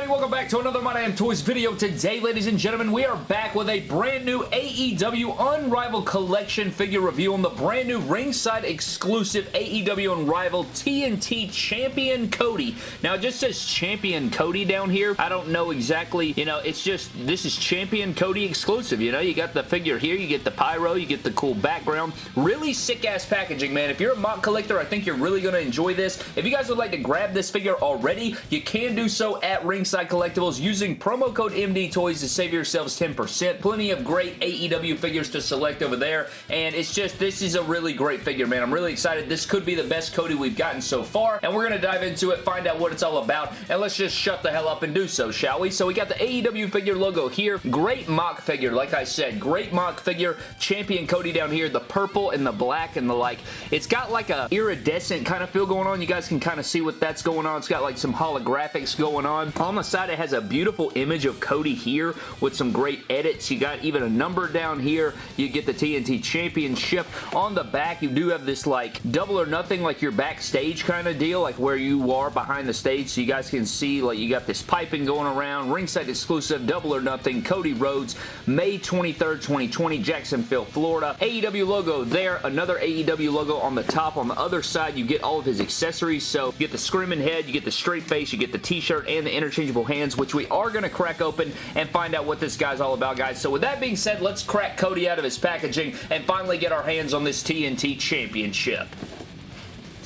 everybody? Welcome back to another My Damn Toys video. Today, ladies and gentlemen, we are back with a brand new AEW Unrivaled Collection figure review on the brand new ringside exclusive AEW Unrivaled TNT Champion Cody. Now, it just says Champion Cody down here. I don't know exactly, you know, it's just, this is Champion Cody exclusive, you know? You got the figure here, you get the pyro, you get the cool background. Really sick-ass packaging, man. If you're a MOC collector, I think you're really going to enjoy this. If you guys would like to grab this figure already, you can do so at at Ringside Collectibles using promo code MD Toys to save yourselves 10%. Plenty of great AEW figures to select over there, and it's just, this is a really great figure, man. I'm really excited. This could be the best Cody we've gotten so far, and we're going to dive into it, find out what it's all about, and let's just shut the hell up and do so, shall we? So we got the AEW figure logo here. Great MOC figure, like I said. Great MOC figure. Champion Cody down here. The purple and the black and the like. It's got like a iridescent kind of feel going on. You guys can kind of see what that's going on. It's got like some holographics going on on. Side, it has a beautiful image of Cody here with some great edits. You got even a number down here. You get the TNT Championship. On the back, you do have this like double or nothing, like your backstage kind of deal, like where you are behind the stage so you guys can see like you got this piping going around. Ringside exclusive, double or nothing, Cody Rhodes, May 23rd, 2020, Jacksonville, Florida. AEW logo there, another AEW logo on the top. On the other side, you get all of his accessories. So you get the screaming head, you get the straight face, you get the t-shirt and the the hands, which we are going to crack open and find out what this guy's all about, guys. So with that being said, let's crack Cody out of his packaging and finally get our hands on this TNT Championship.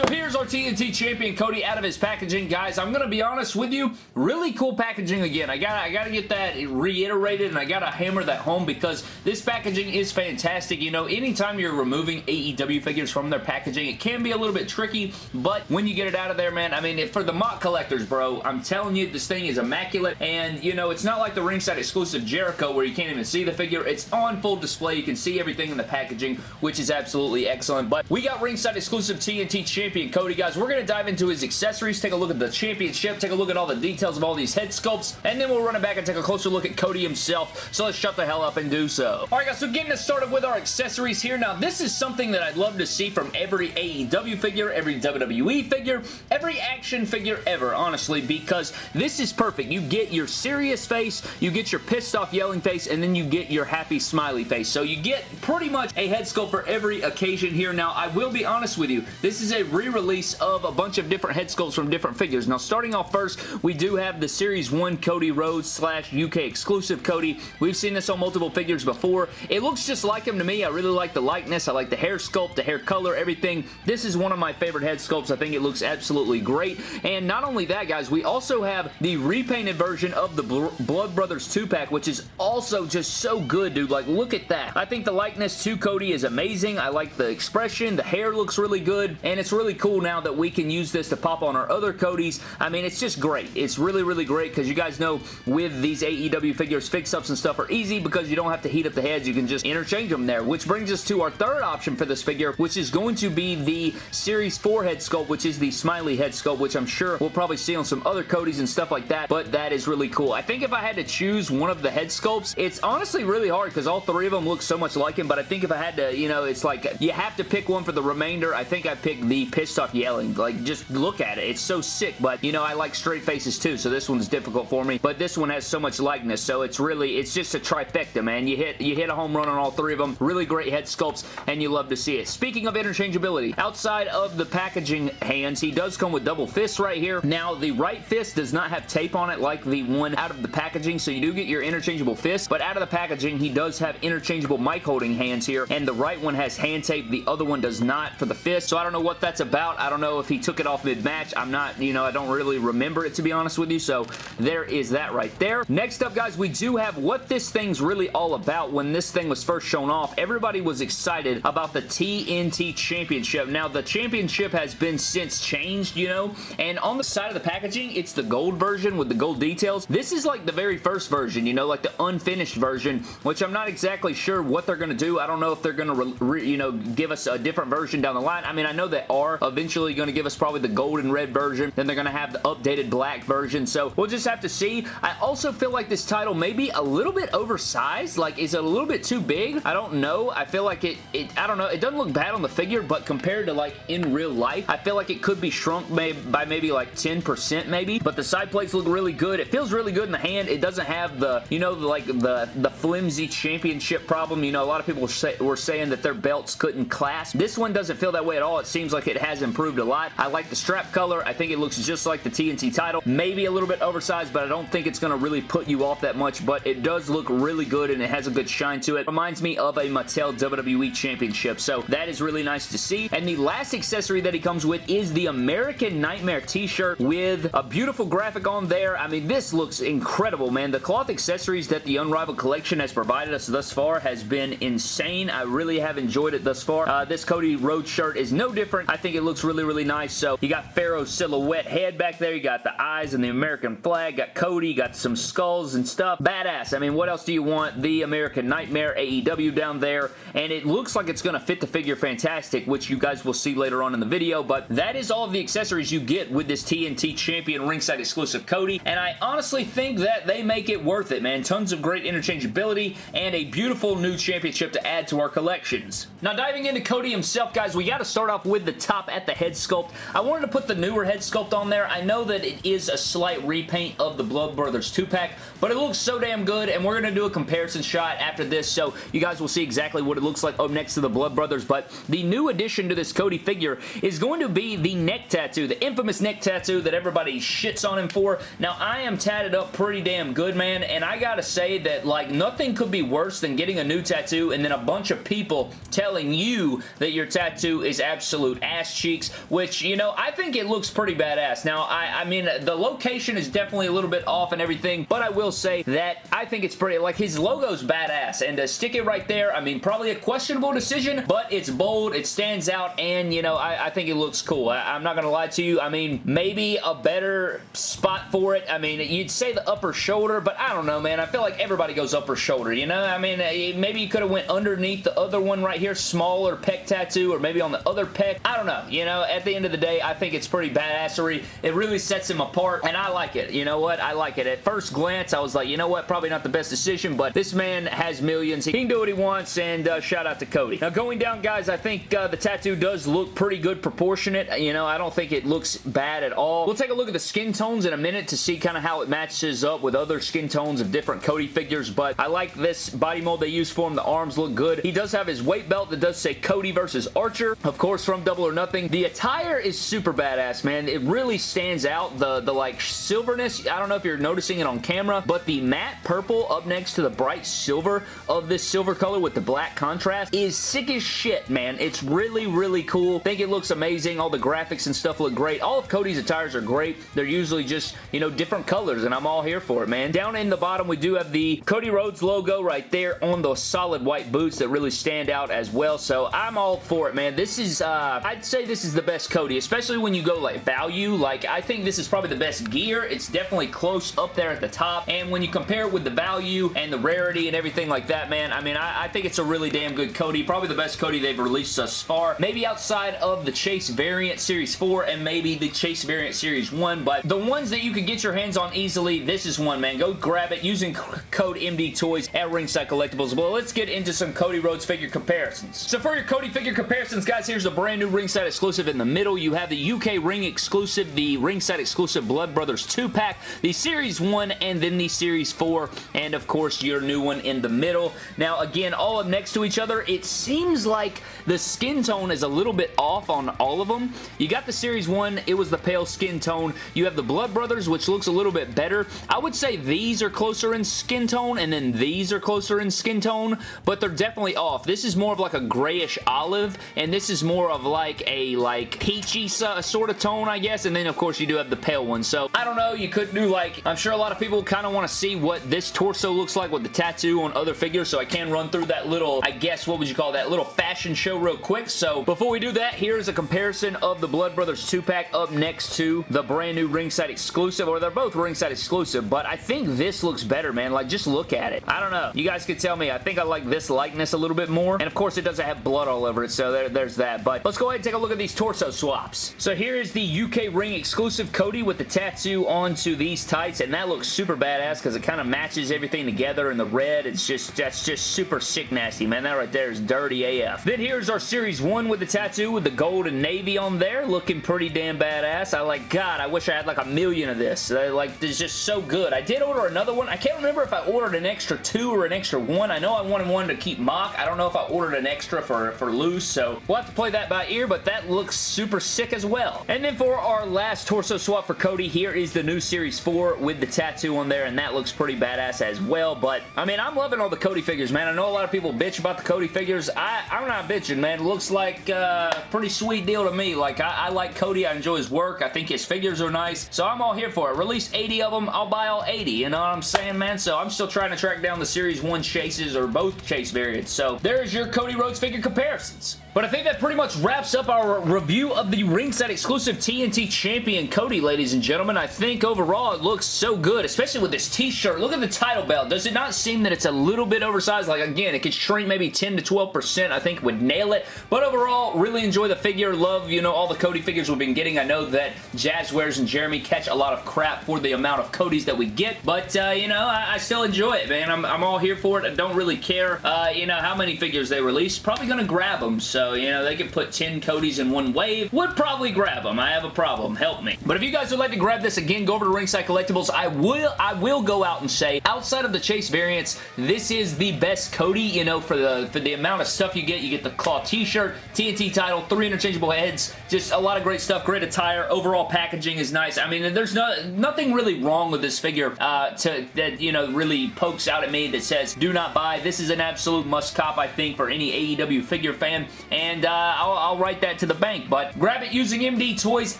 So here's our TNT champion Cody out of his packaging. Guys, I'm going to be honest with you. Really cool packaging again. I got I got to get that reiterated and I got to hammer that home because this packaging is fantastic. You know, anytime you're removing AEW figures from their packaging, it can be a little bit tricky, but when you get it out of there, man, I mean, for the MOC collectors, bro, I'm telling you, this thing is immaculate and, you know, it's not like the ringside exclusive Jericho where you can't even see the figure. It's on full display. You can see everything in the packaging, which is absolutely excellent, but we got ringside exclusive TNT champion Cody, guys. We're going to dive into his accessories, take a look at the championship, take a look at all the details of all these head sculpts, and then we'll run it back and take a closer look at Cody himself. So let's shut the hell up and do so. Alright guys, so getting us started with our accessories here. Now this is something that I'd love to see from every AEW figure, every WWE figure, every action figure ever, honestly, because this is perfect. You get your serious face, you get your pissed off yelling face, and then you get your happy smiley face. So you get pretty much a head sculpt for every occasion here. Now I will be honest with you, this is a re-release of a bunch of different head sculpts from different figures. Now, starting off first, we do have the Series 1 Cody Rhodes slash UK exclusive Cody. We've seen this on multiple figures before. It looks just like him to me. I really like the likeness. I like the hair sculpt, the hair color, everything. This is one of my favorite head sculpts. I think it looks absolutely great. And not only that, guys, we also have the repainted version of the Blood Brothers 2-pack, which is also just so good, dude. Like, look at that. I think the likeness to Cody is amazing. I like the expression. The hair looks really good and it's really cool now that we can use this to pop on our other Codys. I mean, it's just great. It's really, really great because you guys know with these AEW figures, fix-ups and stuff are easy because you don't have to heat up the heads. You can just interchange them there, which brings us to our third option for this figure, which is going to be the Series 4 head sculpt, which is the Smiley head sculpt, which I'm sure we'll probably see on some other Codys and stuff like that, but that is really cool. I think if I had to choose one of the head sculpts, it's honestly really hard because all three of them look so much like him, but I think if I had to, you know, it's like you have to pick one for the remainder. I think I picked the pissed off yelling. Like, just look at it. It's so sick, but, you know, I like straight faces too, so this one's difficult for me. But this one has so much likeness, so it's really, it's just a trifecta, man. You hit, you hit a home run on all three of them. Really great head sculpts, and you love to see it. Speaking of interchangeability, outside of the packaging hands, he does come with double fists right here. Now, the right fist does not have tape on it like the one out of the packaging, so you do get your interchangeable fist, but out of the packaging, he does have interchangeable mic holding hands here, and the right one has hand tape, the other one does not for the fist, so I don't know what that's about. I don't know if he took it off mid-match. I'm not, you know, I don't really remember it to be honest with you, so there is that right there. Next up, guys, we do have what this thing's really all about. When this thing was first shown off, everybody was excited about the TNT Championship. Now, the championship has been since changed, you know, and on the side of the packaging, it's the gold version with the gold details. This is like the very first version, you know, like the unfinished version, which I'm not exactly sure what they're going to do. I don't know if they're going to, you know, give us a different version down the line. I mean, I know they are are eventually going to give us probably the gold and red version. Then they're going to have the updated black version. So we'll just have to see. I also feel like this title may be a little bit oversized. Like, is it a little bit too big? I don't know. I feel like it, it I don't know. It doesn't look bad on the figure, but compared to like in real life, I feel like it could be shrunk may by maybe like 10% maybe. But the side plates look really good. It feels really good in the hand. It doesn't have the, you know, like the, the flimsy championship problem. You know, a lot of people say, were saying that their belts couldn't clasp. This one doesn't feel that way at all. It seems like it has improved a lot. I like the strap color. I think it looks just like the TNT title. Maybe a little bit oversized, but I don't think it's going to really put you off that much, but it does look really good and it has a good shine to it. Reminds me of a Mattel WWE Championship, so that is really nice to see. And the last accessory that he comes with is the American Nightmare t-shirt with a beautiful graphic on there. I mean, this looks incredible, man. The cloth accessories that the Unrivaled Collection has provided us thus far has been insane. I really have enjoyed it thus far. Uh, this Cody Rhodes shirt is no different. I think it looks really, really nice. So you got Pharaoh's silhouette head back there. You got the eyes and the American flag. Got Cody. Got some skulls and stuff. Badass. I mean, what else do you want? The American Nightmare AEW down there. And it looks like it's going to fit the figure fantastic, which you guys will see later on in the video. But that is all of the accessories you get with this TNT Champion ringside exclusive Cody. And I honestly think that they make it worth it, man. Tons of great interchangeability and a beautiful new championship to add to our collections. Now, diving into Cody himself, guys, we got to start off with the top at the head sculpt. I wanted to put the newer head sculpt on there. I know that it is a slight repaint of the Blood Brothers 2-pack, but it looks so damn good, and we're going to do a comparison shot after this, so you guys will see exactly what it looks like up next to the Blood Brothers, but the new addition to this Cody figure is going to be the neck tattoo, the infamous neck tattoo that everybody shits on him for. Now, I am tatted up pretty damn good, man, and I gotta say that, like, nothing could be worse than getting a new tattoo and then a bunch of people telling you that your tattoo is absolute ass cheeks, which, you know, I think it looks pretty badass. Now, I, I mean, the location is definitely a little bit off and everything, but I will say that I think it's pretty, like, his logo's badass, and to stick it right there, I mean, probably a questionable decision, but it's bold, it stands out, and, you know, I, I think it looks cool. I, I'm not gonna lie to you, I mean, maybe a better spot for it, I mean, you'd say the upper shoulder, but I don't know, man. I feel like everybody goes upper shoulder, you know? I mean, eh, maybe you could have went underneath the other one right here, smaller pec tattoo, or maybe on the other pec. I don't know. You know, at the end of the day, I think it's pretty badassery. It really sets him apart, and I like it. You know what? I like it. At first glance, I was like, you know what? Probably not the best decision, but this man has millions. He can do what he wants, and uh, shout out to Cody. Now, going down, guys, I think uh, the tattoo does look pretty good proportionate. You know, I don't think it looks bad at all. We'll take a look at the skin tones in a minute to see kind of how it matches up with other skin tones of different Cody figures, but I like this body mold they use for him. The arms look good. He does have his weight belt that does say Cody versus Archer, of course, from Double or Nothing. The attire is super badass, man. It really stands out. The, the like, silverness, I don't know if you're noticing it on camera, but the matte purple up next to the bright silver of this silver color with the black contrast is sick as shit, man. It's really, really cool. think it looks amazing. All the graphics and stuff look great. All of Cody's attires are great. They're usually just, you know, different colors, and I'm all here for it, man. Down in the bottom, we do have the Cody Rhodes logo right there on those solid white boots that really stand out as well, so I'm all for it, man. This is, uh, I'd say this is the best Cody, especially when you go, like, value. Like, I think this is probably the best gear. It's definitely close up there at the top, and when you compare it with the value and the rarity and everything like that, man, I mean, I, I think it's a really damn good Cody. Probably the best Cody they've released thus far. Maybe outside of the Chase Variant Series 4 and maybe the Chase Variant Series 1, but the ones that you can get your hands on easily, this is one, man. Go grab it using code MD Toys at Ringside Collectibles. Well, let's get into some Cody Rhodes figure comparisons. So for your Cody figure comparisons, guys, here's a brand new Ringside exclusive in the middle. You have the UK Ring exclusive, the Ringside exclusive Blood Brothers 2-pack, the Series 1, and then the Series 4, and of course your new one in the middle. Now, again, all up next to each other, it seems like the skin tone is a little bit off on all of them. You got the Series 1, it was the pale skin tone. You have the Blood Brothers, which looks a little bit better. I would say these are closer in skin tone, and then these are closer in skin tone, but they're definitely off. This is more of like a grayish olive, and this is more of like a like peachy sort of tone, I guess, and then of course you do have the pale one. So, I don't know, you could do like, I'm sure a lot of people kind of want to see what this torso looks like with the tattoo on other figures, so I can run through that little, I guess, what would you call that, little fashion show real quick. So, before we do that, here's a comparison of the Blood Brothers 2-pack up next to the brand new ringside exclusive, or they're both ringside exclusive, but I think this looks better, man. Like, just look at it. I don't know. You guys could tell me. I think I like this likeness a little bit more, and of course, it doesn't have blood all over it, so there, there's that. But let's go ahead and take a look at these torso swaps. So here is the UK ring exclusive Cody with the tattoo onto these tights, and that looks super badass because it kind of matches everything together in the red. It's just, that's just super sick nasty, man. That right there is dirty AF. Then here's our Series 1 with the tattoo with the gold and navy on there, looking pretty damn badass. I like, God, I wish I had like a million of this. Like, it's just so good. I did order another one. I can't remember if I ordered an extra two or an extra one. I know I wanted one to keep MOC. I don't know if I ordered an extra for, for loose, so we'll have to play that by ear, but that looks super sick as well. And then for our last torso swap for Cody, here is the new Series 4 with the tattoo on there, and that looks pretty badass as well, but I mean, I'm loving all the Cody figures, man. I know a lot of people bitch about the Cody figures. I, I'm not bitching, man. It looks like a uh, pretty sweet deal to me. Like, I, I like Cody. I enjoy his work. I think his figures are nice, so I'm all here for it. Release 80 of them, I'll buy all 80, you know what I'm saying, man? So I'm still trying to track down the Series 1 chases or both chase variants. So there's your Cody Rhodes figure comparisons. But I think that pretty much wraps up our review of the ringside exclusive TNT Champion Cody, ladies and gentlemen. I think overall it looks so good, especially with this t-shirt. Look at the title belt. Does it not seem that it's a little bit oversized? Like, again, it could shrink maybe 10 to 12%. I think would nail it. But overall, really enjoy the figure. Love, you know, all the Cody figures we've been getting. I know that Jazwares and Jeremy catch a lot of crap for the amount of Codys that we get. But, uh, you know, I, I, still enjoy it, man. I'm, I'm all here for it. I don't really care, uh, you know, how many figures they release. Probably going to grab them. So, so, you know, they could put 10 Codys in one wave. Would probably grab them. I have a problem. Help me. But if you guys would like to grab this, again, go over to Ringside Collectibles. I will, I will go out and say, outside of the Chase variants, this is the best Cody, you know, for the, for the amount of stuff you get. You get the claw t-shirt, TNT title, three interchangeable heads, just a lot of great stuff, great attire. Overall packaging is nice. I mean, there's no, nothing really wrong with this figure uh, to, that, you know, really pokes out at me that says, do not buy. This is an absolute must cop, I think, for any AEW figure fan and uh, I'll, I'll, write that to the bank. But grab it using MD Toys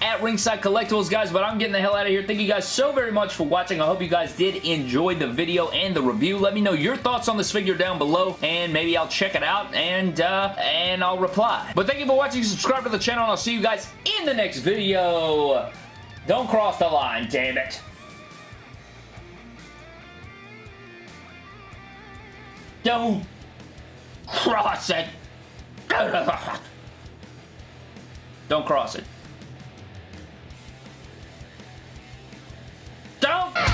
at Ringside Collectibles, guys. But I'm getting the hell out of here. Thank you guys so very much for watching. I hope you guys did enjoy the video and the review. Let me know your thoughts on this figure down below, and maybe I'll check it out, and, uh, and I'll reply. But thank you for watching. Subscribe to the channel, and I'll see you guys in the next video. Don't cross the line, damn it. Don't cross it. Don't cross it. Don't!